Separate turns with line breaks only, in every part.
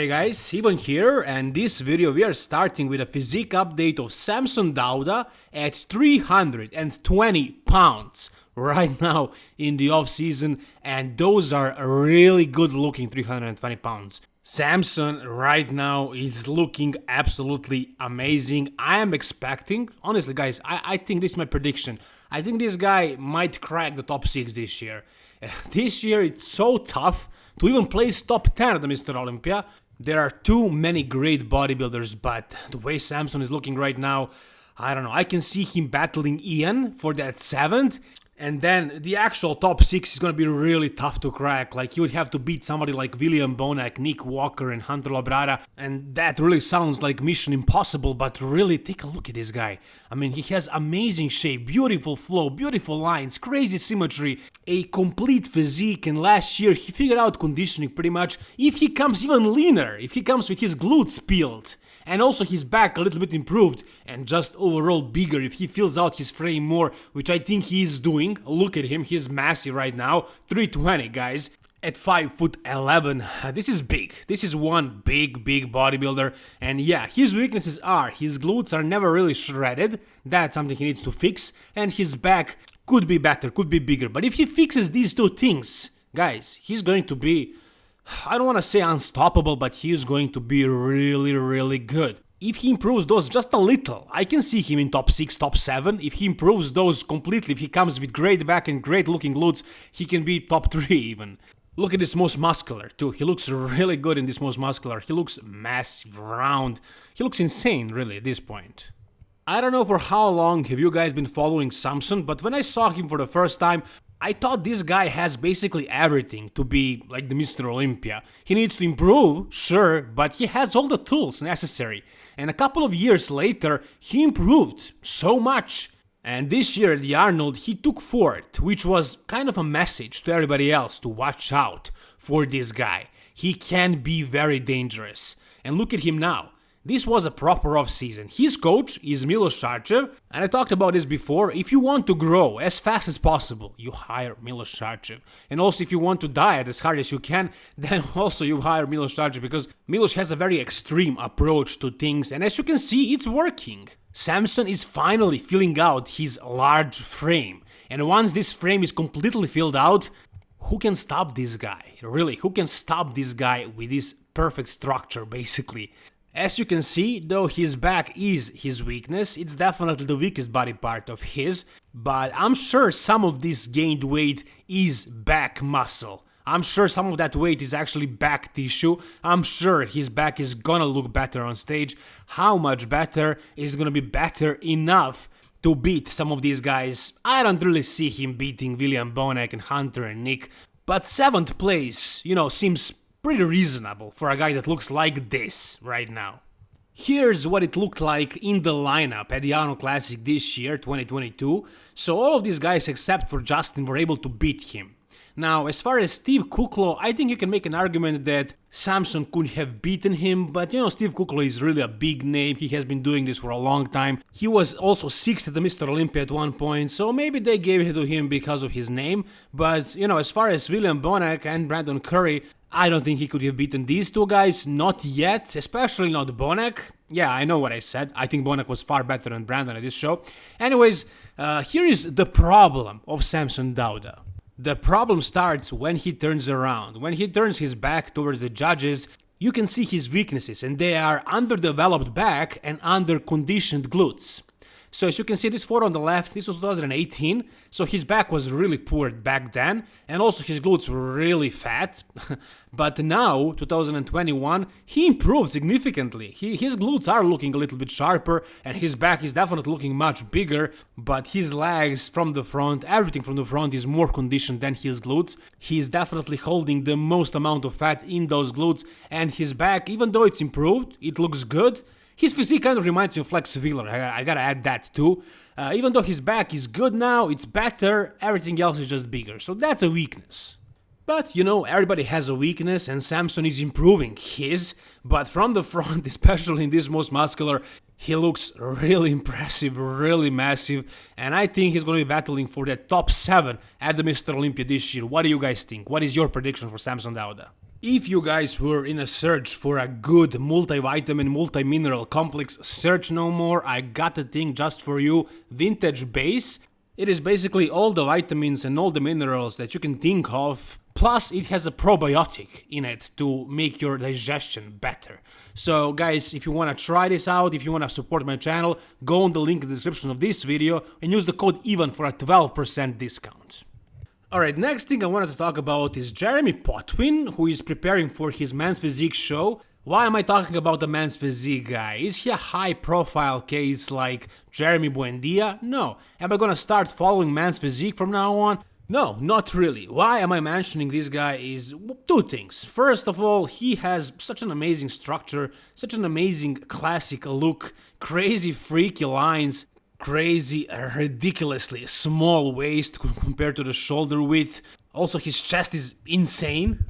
Hey guys, Ivan here and this video we are starting with a physique update of Samson Dauda at 320 pounds right now in the off season and those are really good looking 320 pounds. Samson right now is looking absolutely amazing. I am expecting, honestly guys, I, I think this is my prediction. I think this guy might crack the top 6 this year. This year it's so tough to even place top 10 at the Mr. Olympia. There are too many great bodybuilders, but the way Samson is looking right now, I don't know. I can see him battling Ian for that 7th, and then the actual top six is gonna be really tough to crack. Like you would have to beat somebody like William Bonac, Nick Walker, and Hunter Labrada, and that really sounds like mission impossible. But really, take a look at this guy. I mean, he has amazing shape, beautiful flow, beautiful lines, crazy symmetry, a complete physique. And last year he figured out conditioning pretty much. If he comes even leaner, if he comes with his glutes peeled, and also his back a little bit improved and just overall bigger if he fills out his frame more which I think he is doing. Look at him he's massive right now. 320 guys at 5 foot 11 uh, this is big. This is one big big bodybuilder. And yeah his weaknesses are his glutes are never really shredded. That's something he needs to fix. And his back could be better could be bigger. But if he fixes these two things guys he's going to be I don't want to say unstoppable, but he is going to be really, really good. If he improves those just a little, I can see him in top 6, top 7. If he improves those completely, if he comes with great back and great looking glutes, he can be top 3 even. Look at this most muscular too, he looks really good in this most muscular, he looks massive, round, he looks insane really at this point. I don't know for how long have you guys been following Samson, but when I saw him for the first time, I thought this guy has basically everything to be like the Mr. Olympia. He needs to improve, sure, but he has all the tools necessary. And a couple of years later, he improved so much. And this year at the Arnold, he took fourth, which was kind of a message to everybody else to watch out for this guy. He can be very dangerous. And look at him now. This was a proper off-season. His coach is Milos Sarcev, and I talked about this before. If you want to grow as fast as possible, you hire Milos Sarcev. And also if you want to diet as hard as you can, then also you hire Milos Sarcev because Milos has a very extreme approach to things, and as you can see, it's working. Samson is finally filling out his large frame. And once this frame is completely filled out, who can stop this guy? Really, who can stop this guy with this perfect structure, basically? As you can see, though his back is his weakness, it's definitely the weakest body part of his, but I'm sure some of this gained weight is back muscle. I'm sure some of that weight is actually back tissue. I'm sure his back is gonna look better on stage. How much better is gonna be better enough to beat some of these guys? I don't really see him beating William Bonac and Hunter and Nick, but 7th place, you know, seems pretty reasonable for a guy that looks like this right now. Here's what it looked like in the lineup at the Arnold Classic this year, 2022, so all of these guys except for Justin were able to beat him. Now, as far as Steve Kuclo, I think you can make an argument that Samson could have beaten him, but you know, Steve Kuclo is really a big name, he has been doing this for a long time. He was also 6th at the Mr. Olympia at one point, so maybe they gave it to him because of his name, but you know, as far as William Bonac and Brandon Curry, I don't think he could have beaten these two guys, not yet, especially not Bonac. Yeah, I know what I said. I think Bonac was far better than Brandon at this show. Anyways, uh, here is the problem of Samson Dauda. The problem starts when he turns around. When he turns his back towards the judges, you can see his weaknesses and they are underdeveloped back and underconditioned glutes. So as you can see this photo on the left, this was 2018, so his back was really poor back then, and also his glutes were really fat. but now, 2021, he improved significantly. He, his glutes are looking a little bit sharper, and his back is definitely looking much bigger, but his legs from the front, everything from the front is more conditioned than his glutes. He is definitely holding the most amount of fat in those glutes, and his back, even though it's improved, it looks good, his physique kind of reminds me of Flex Wheeler, I, I gotta add that too. Uh, even though his back is good now, it's better, everything else is just bigger, so that's a weakness. But, you know, everybody has a weakness and Samson is improving his, but from the front, especially in this most muscular, he looks really impressive, really massive, and I think he's to be battling for that top 7 at the Mr. Olympia this year. What do you guys think? What is your prediction for Samson Dauda? If you guys were in a search for a good multivitamin, multi-mineral complex, search no more, I got a thing just for you, Vintage Base. It is basically all the vitamins and all the minerals that you can think of, plus it has a probiotic in it to make your digestion better. So guys, if you wanna try this out, if you wanna support my channel, go on the link in the description of this video and use the code EVEN for a 12% discount. Alright, next thing I wanted to talk about is Jeremy Potvin, who is preparing for his Men's Physique show. Why am I talking about the Men's Physique guy? Is he a high profile case like Jeremy Buendia? No. Am I gonna start following Men's Physique from now on? No, not really. Why am I mentioning this guy is two things. First of all, he has such an amazing structure, such an amazing classic look, crazy freaky lines, crazy, ridiculously small waist compared to the shoulder width. Also, his chest is insane.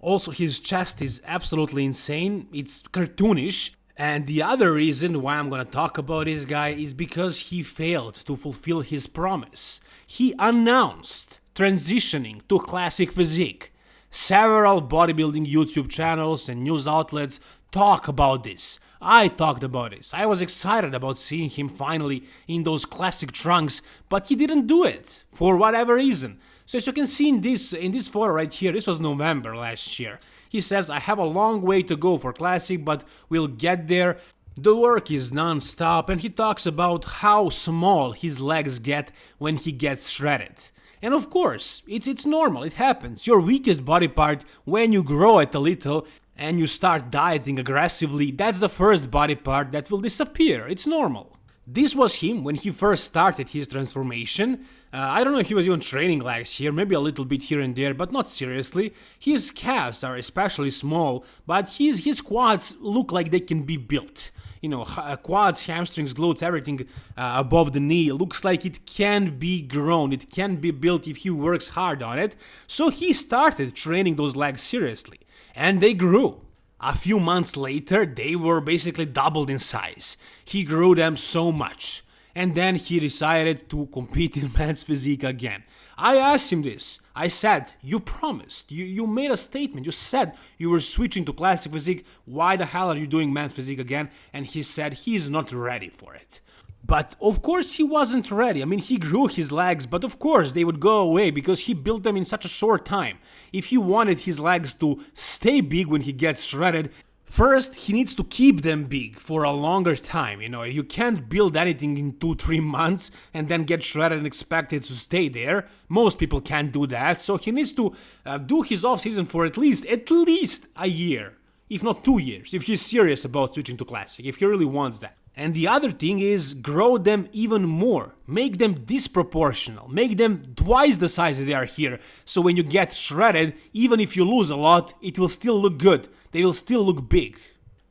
Also, his chest is absolutely insane. It's cartoonish. And the other reason why I'm gonna talk about this guy is because he failed to fulfill his promise. He announced transitioning to classic physique. Several bodybuilding YouTube channels and news outlets talk about this. I talked about this. I was excited about seeing him finally in those classic trunks, but he didn't do it for whatever reason. So as you can see in this in this photo right here, this was November last year. He says I have a long way to go for classic, but we'll get there. The work is non-stop and he talks about how small his legs get when he gets shredded. And of course, it's, it's normal, it happens. Your weakest body part, when you grow it a little, and you start dieting aggressively, that's the first body part that will disappear, it's normal. This was him when he first started his transformation. Uh, I don't know if he was even training legs here, maybe a little bit here and there, but not seriously. His calves are especially small, but his, his quads look like they can be built. You know, uh, quads, hamstrings, glutes, everything uh, above the knee looks like it can be grown, it can be built if he works hard on it. So he started training those legs seriously and they grew. A few months later, they were basically doubled in size. He grew them so much. And then he decided to compete in men's physique again. I asked him this. I said, you promised, you, you made a statement, you said you were switching to classic physique, why the hell are you doing men's physique again? And he said he's not ready for it. But of course he wasn't ready. I mean, he grew his legs, but of course they would go away because he built them in such a short time. If he wanted his legs to stay big when he gets shredded, First, he needs to keep them big for a longer time, you know, you can't build anything in 2-3 months and then get shredded and expect it to stay there. Most people can't do that, so he needs to uh, do his off-season for at least, at least a year, if not 2 years, if he's serious about switching to Classic, if he really wants that. And the other thing is grow them even more, make them disproportional, make them twice the size they are here, so when you get shredded, even if you lose a lot, it will still look good, they will still look big.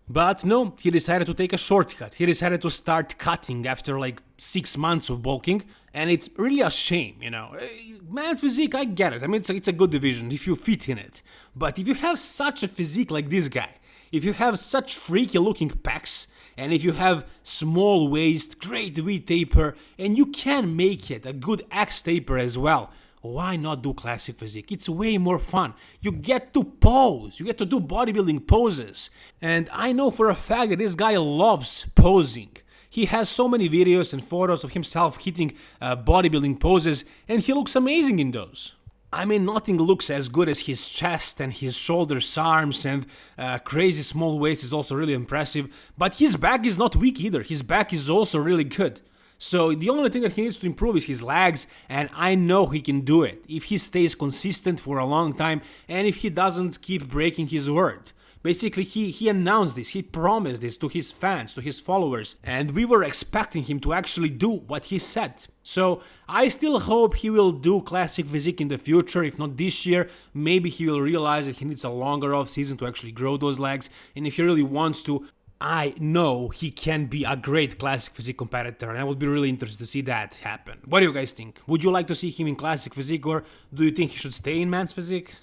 But no, he decided to take a shortcut, he decided to start cutting after like 6 months of bulking, and it's really a shame, you know. Eh, man's physique, I get it, I mean it's a, it's a good division if you fit in it, but if you have such a physique like this guy, if you have such freaky looking pecs, and if you have small waist, great V taper, and you can make it a good X taper as well, why not do classic physique? It's way more fun. You get to pose, you get to do bodybuilding poses. And I know for a fact that this guy loves posing. He has so many videos and photos of himself hitting uh, bodybuilding poses, and he looks amazing in those. I mean, nothing looks as good as his chest and his shoulders, arms, and uh, crazy small waist is also really impressive. But his back is not weak either. His back is also really good. So the only thing that he needs to improve is his legs, and I know he can do it if he stays consistent for a long time and if he doesn't keep breaking his word. Basically, he, he announced this, he promised this to his fans, to his followers, and we were expecting him to actually do what he said. So I still hope he will do classic physique in the future, if not this year, maybe he will realize that he needs a longer off season to actually grow those legs, and if he really wants to, I know he can be a great classic physique competitor and I would be really interested to see that happen. What do you guys think? Would you like to see him in classic physique or do you think he should stay in men's physique?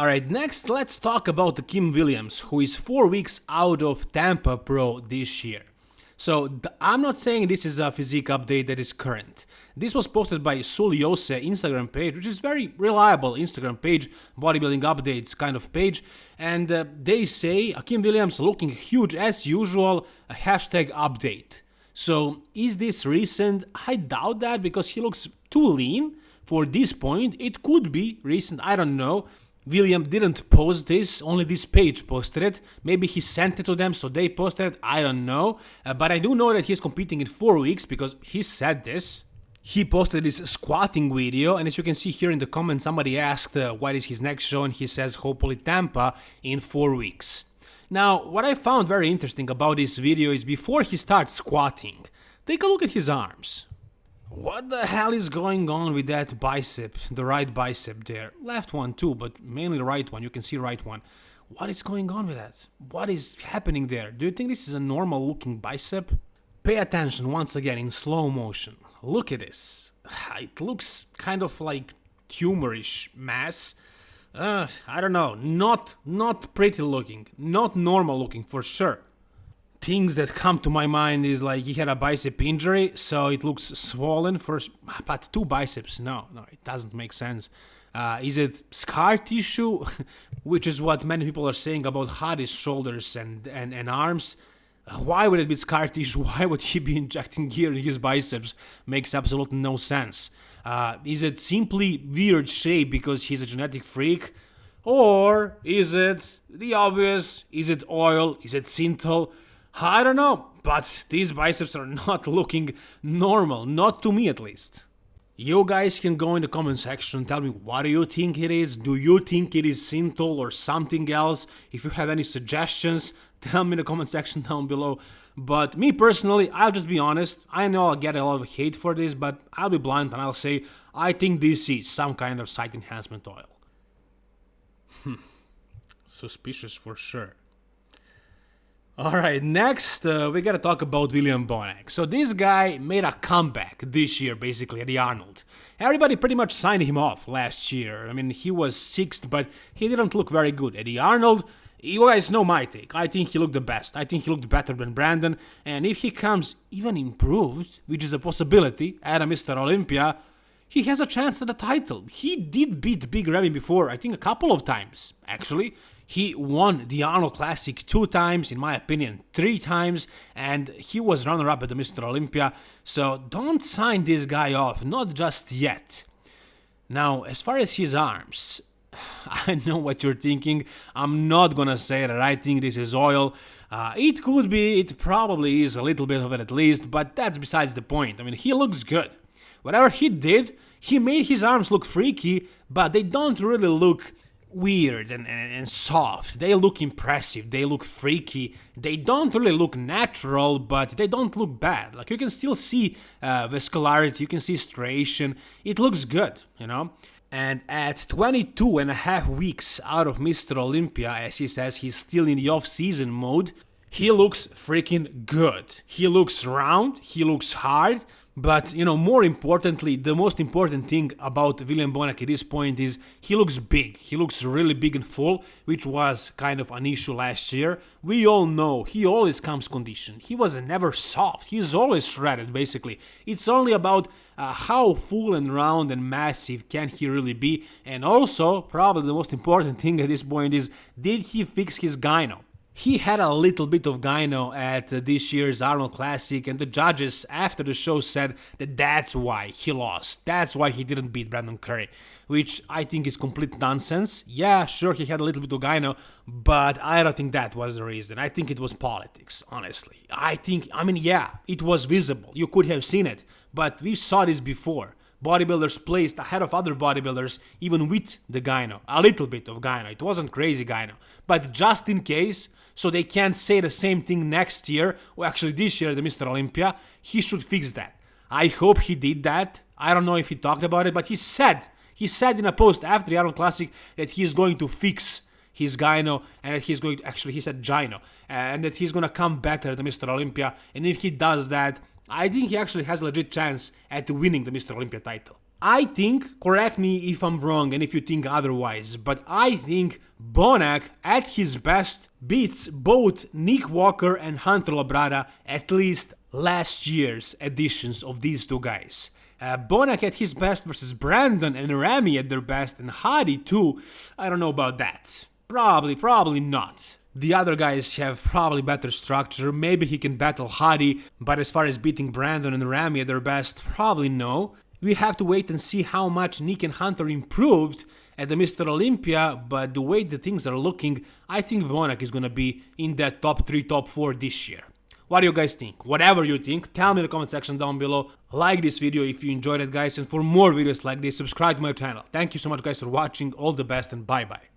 Alright, next let's talk about Akim Williams, who is 4 weeks out of Tampa Pro this year. So I'm not saying this is a physique update that is current. This was posted by Suliose Instagram page, which is very reliable Instagram page, bodybuilding updates kind of page, and uh, they say Akim Williams looking huge as usual, a hashtag update. So is this recent? I doubt that because he looks too lean for this point. It could be recent, I don't know. William didn't post this, only this page posted it. Maybe he sent it to them, so they posted it, I don't know. Uh, but I do know that he's competing in 4 weeks because he said this. He posted this squatting video, and as you can see here in the comments, somebody asked uh, what is his next show, and he says hopefully Tampa in 4 weeks. Now, what I found very interesting about this video is before he starts squatting, take a look at his arms. What the hell is going on with that bicep, the right bicep there? Left one too, but mainly the right one, you can see right one. What is going on with that? What is happening there? Do you think this is a normal looking bicep? Pay attention once again in slow motion. Look at this. It looks kind of like tumorish mass. Uh, I don't know, not not pretty looking, not normal looking for sure things that come to my mind is like he had a bicep injury, so it looks swollen for, but two biceps, no, no, it doesn't make sense. Uh, is it scar tissue, which is what many people are saying about Hadi's shoulders and, and, and arms? Uh, why would it be scar tissue? Why would he be injecting gear in his biceps? Makes absolutely no sense. Uh, is it simply weird shape because he's a genetic freak? Or is it the obvious? Is it oil? Is it synthol? I don't know, but these biceps are not looking normal, not to me at least. You guys can go in the comment section and tell me what do you think it is, do you think it is Synthol or something else, if you have any suggestions, tell me in the comment section down below. But me personally, I'll just be honest, I know I'll get a lot of hate for this, but I'll be blunt and I'll say, I think this is some kind of site enhancement oil. Hmm, suspicious for sure. All right, next uh, we gotta talk about William Bonac. So this guy made a comeback this year, basically at the Arnold. Everybody pretty much signed him off last year. I mean, he was sixth, but he didn't look very good at the Arnold. You guys know my take. I think he looked the best. I think he looked better than Brandon. And if he comes even improved, which is a possibility, at a Mr. Olympia, he has a chance at the title. He did beat Big Ramy before, I think a couple of times, actually. He won the Arnold Classic two times, in my opinion, three times, and he was runner-up at the Mr. Olympia, so don't sign this guy off, not just yet. Now, as far as his arms, I know what you're thinking. I'm not gonna say that I think this is oil. Uh, it could be, it probably is a little bit of it at least, but that's besides the point. I mean, he looks good. Whatever he did, he made his arms look freaky, but they don't really look weird and, and, and, soft. They look impressive, they look freaky, they don't really look natural, but they don't look bad. Like you can still see uh, vascularity, you can see striation, it looks good, you know? And at 22 and a half weeks out of Mr. Olympia, as he says he's still in the off-season mode, he looks freaking good. He looks round, he looks hard, but, you know, more importantly, the most important thing about William Bonac at this point is he looks big. He looks really big and full, which was kind of an issue last year. We all know he always comes conditioned. He was never soft. He's always shredded, basically. It's only about uh, how full and round and massive can he really be. And also, probably the most important thing at this point is, did he fix his gyno? He had a little bit of gyno at this year's Arnold Classic, and the judges after the show said that that's why he lost. That's why he didn't beat Brandon Curry, which I think is complete nonsense. Yeah, sure, he had a little bit of gyno, but I don't think that was the reason. I think it was politics, honestly. I think, I mean, yeah, it was visible. You could have seen it, but we saw this before bodybuilders placed ahead of other bodybuilders even with the gyno. A little bit of gyno. It wasn't crazy gyno. But just in case, so they can't say the same thing next year, or actually this year, the Mr. Olympia. He should fix that. I hope he did that. I don't know if he talked about it, but he said, he said in a post after the Arnold Classic that he is going to fix his gyno and that he's going to, actually he said gyno, and that he's going to come better than Mr. Olympia. And if he does that, I think he actually has a legit chance at winning the Mr. Olympia title. I think, correct me if I'm wrong and if you think otherwise, but I think Bonac at his best beats both Nick Walker and Hunter Labrada at least last year's editions of these two guys. Uh, Bonac at his best versus Brandon and Ramy at their best and Hadi too, I don't know about that. Probably, probably not. The other guys have probably better structure, maybe he can battle Hadi, but as far as beating Brandon and Ramy at their best, probably no. We have to wait and see how much Nick and Hunter improved at the Mr. Olympia, but the way the things are looking, I think Bonac is gonna be in that top 3, top 4 this year. What do you guys think? Whatever you think, tell me in the comment section down below. Like this video if you enjoyed it guys and for more videos like this, subscribe to my channel. Thank you so much guys for watching, all the best and bye bye.